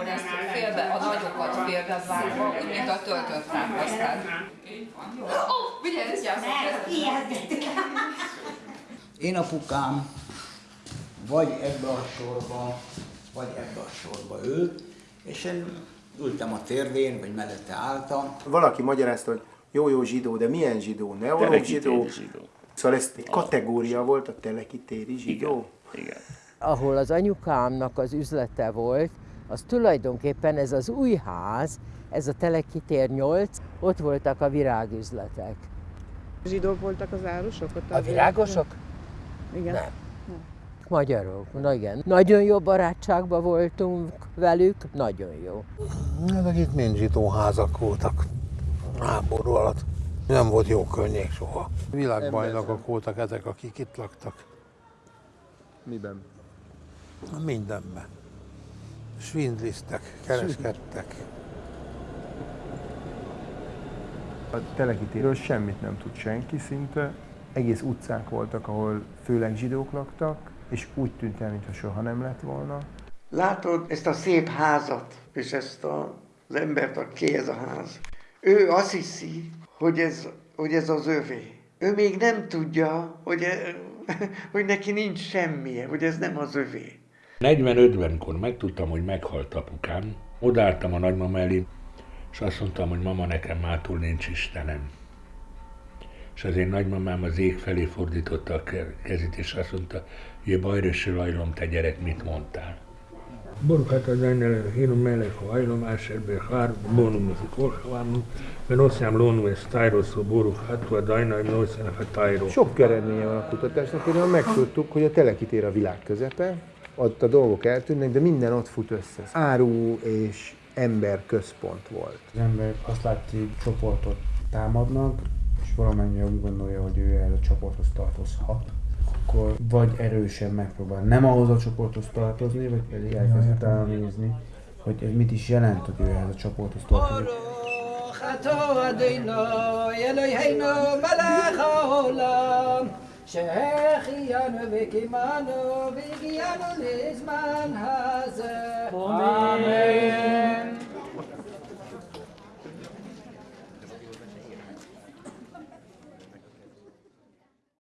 akkor ezt félbe, a nagyokat félbe vágva, úgy, mint a töltött tápasztát. Ó, vigyázz, Én apukám vagy ebbe a sorba, vagy ebbe a sorba ült, és én ültem a térdén, vagy mellette álltam. Valaki magyarázta, hogy jó-jó zsidó, de milyen zsidó? Neológ zsidó? zsidó. Szóval ez egy kategória volt a telekitéri zsidó? Igen. ahol az anyukámnak az üzlete volt, az tulajdonképpen ez az új ház, ez a Telekitér 8, ott voltak a virágüzletek. Zsidók voltak az árusok? Ott A azért? virágosok? Igen. Nem. Magyarok, na igen. Nagyon jó barátságban voltunk velük, nagyon jó. Ezek itt mind zsidóházak voltak háború alatt. Nem volt jó környék soha. Világbajnokok voltak ezek, akik itt laktak. Miben? Mindenben. Svindliztek, kereskedtek. A telekitéről semmit nem tud senki szinte. Egész utcák voltak, ahol főleg zsidók laktak, és úgy tűnt el, mintha soha nem lett volna. Látod ezt a szép házat, és ezt a, az embert, aki ez a ház. Ő azt hiszi, hogy ez, hogy ez az övé. Ő még nem tudja, hogy, e- hogy neki nincs semmije, hogy ez nem az övé. 40-50-kor megtudtam, hogy meghalt apukám. Odaálltam a nagymama elé, és azt mondtam, hogy mama, nekem mától nincs Istenem. És az én nagymamám az ég felé fordította a ke- kezét, és azt mondta, hogy bajröső lajlom, te gyerek, mit mondtál? Ennél hírom melek a hajlom, áserbe hár, bónum az korsavámum, mert oszjám lónum és tájroszó Baruch hát a tájró. Sok eredménye van a kutatásnak, például megtudtuk, hogy a telekitér a világ közepe, ott a dolgok eltűnnek, de minden ott fut össze. Áru és ember központ volt. Az ember azt látja, hogy csoportot támadnak, és valamennyire úgy gondolja, hogy ő el a csoporthoz tartozhat, akkor vagy erősen megpróbál nem ahhoz a csoporthoz tartozni, vagy pedig elkezd elnézni, hogy ez mit is jelent, hogy ő ehhez a csoporthoz tartozik. خطا שהחיינו וקימנו והגיענו לזמן הזה.